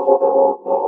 you